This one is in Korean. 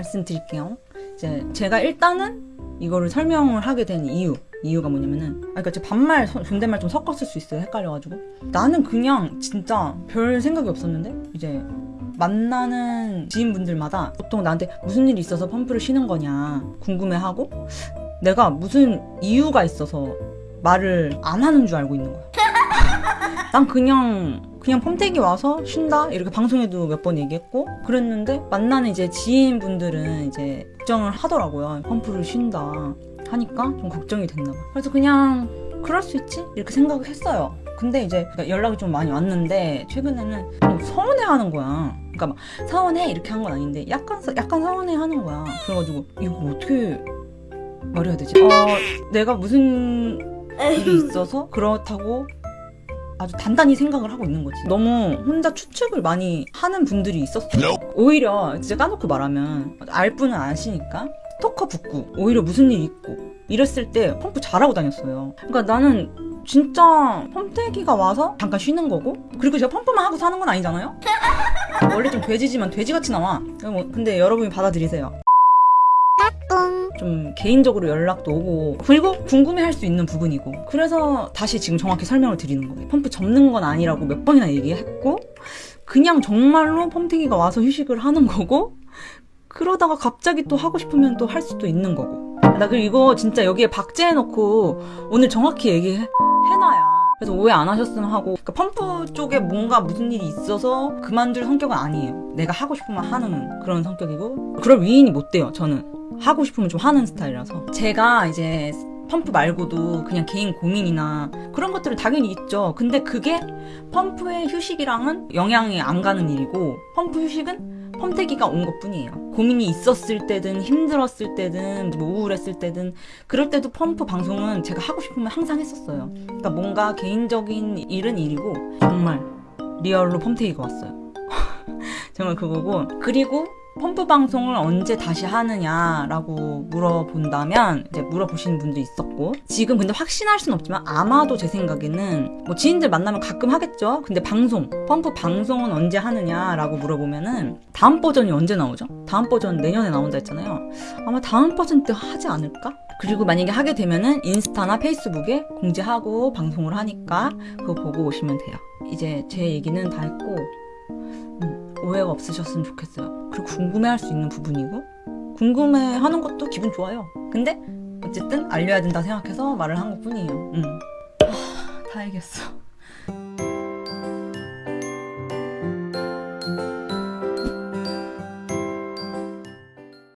말씀드릴게요. 이제 제가 일단은 이거를 설명을 하게 된 이유 이유가 뭐냐면은 아 그러니까 제 반말 소- 존댓말 좀 섞었을 수 있어요 헷갈려가지고 나는 그냥 진짜 별 생각이 없었는데 이제 만나는 지인분들마다 보통 나한테 무슨 일이 있어서 펌프를 쉬는 거냐 궁금해하고 내가 무슨 이유가 있어서 말을 안 하는 줄 알고 있는 거야 난 그냥 그냥 펌택이 와서 쉰다? 이렇게 방송에도 몇 번 얘기했고 그랬는데 만나는 이제 지인분들은 이제 걱정을 하더라고요. 펌프를 쉰다 하니까 좀 걱정이 됐나 봐. 그래서 그냥 그럴 수 있지? 이렇게 생각을 했어요. 근데 이제 연락이 좀 많이 왔는데 최근에는 좀 서운해하는 거야. 그러니까 막 서운해? 이렇게 한 건 아닌데 약간 서- 약간 서운해하는 거야. 그래가지고 이거 어떻게 말해야 되지? 어 내가 무슨 일이 있어서 그렇다고 아주 단단히 생각을 하고 있는 거지. 너무 혼자 추측을 많이 하는 분들이 있었어요. 오히려 진짜 까놓고 말하면 알 분은 아시니까 스토커 붙고 오히려 무슨 일 있고 이랬을 때 펌프 잘하고 다녔어요. 그러니까 나는 진짜 펌태기가 와서 잠깐 쉬는 거고 그리고 제가 펌프만 하고 사는 건 아니잖아요? 원래 좀 돼지지만 돼지같이 나와. 뭐, 근데 여러분이 받아들이세요. 좀 개인적으로 연락도 오고 그리고 궁금해할 수 있는 부분이고. 그래서 다시 지금 정확히 설명을 드리는 거예요. 펌프 접는 건 아니라고 몇 번이나 얘기했고 그냥 정말로 펌탱이가 와서 휴식을 하는 거고 그러다가 갑자기 또 하고 싶으면 또 할 수도 있는 거고. 나 그리고 이거 진짜 여기에 박제해놓고 오늘 정확히 얘기해놔야 그래서 오해 안 하셨으면 하고. 그러니까 펌프 쪽에 뭔가 무슨 일이 있어서 그만둘 성격은 아니에요. 내가 하고 싶으면 하는 그런 성격이고. 그럴 위인이 못 돼요 저는. 하고 싶으면 좀 하는 스타일이라서. 제가 이제 펌프 말고도 그냥 개인 고민이나 그런 것들은 당연히 있죠. 근데 그게 펌프의 휴식이랑은 영향이 안 가는 일이고 펌프 휴식은 펌태기가 온 것 뿐이에요. 고민이 있었을 때든 힘들었을 때든 뭐 우울했을 때든 그럴 때도 펌프 방송은 제가 하고 싶으면 항상 했었어요. 그러니까 뭔가 개인적인 일은 일이고 정말 real로 펌태기가 왔어요 정말 그거고. 그리고 펌프 방송을 언제 다시 하느냐라고 물어본다면 이제 물어보시는 분도 있었고. 지금 근데 확신할 순 없지만 아마도 제 생각에는 뭐 지인들 만나면 가끔 하겠죠. 근데 방송 펌프 방송은 언제 하느냐라고 물어보면은 다음 버전이 언제 나오죠? 다음 버전 내년에 나온다 했잖아요. 아마 다음 버전 때 하지 않을까? 그리고 만약에 하게 되면은 인스타나 페이스북에 공지하고 방송을 하니까 그거 보고 오시면 돼요. 이제 제 얘기는 다 했고. 음, 오해가 없으셨으면 좋겠어요. 그리고 궁금해할 수 있는 부분이고 궁금해하는 것도 기분 좋아요. 근데 어쨌든 알려야 된다 생각해서 말을 한 것뿐이에요. 음. 하, 다 얘기했어.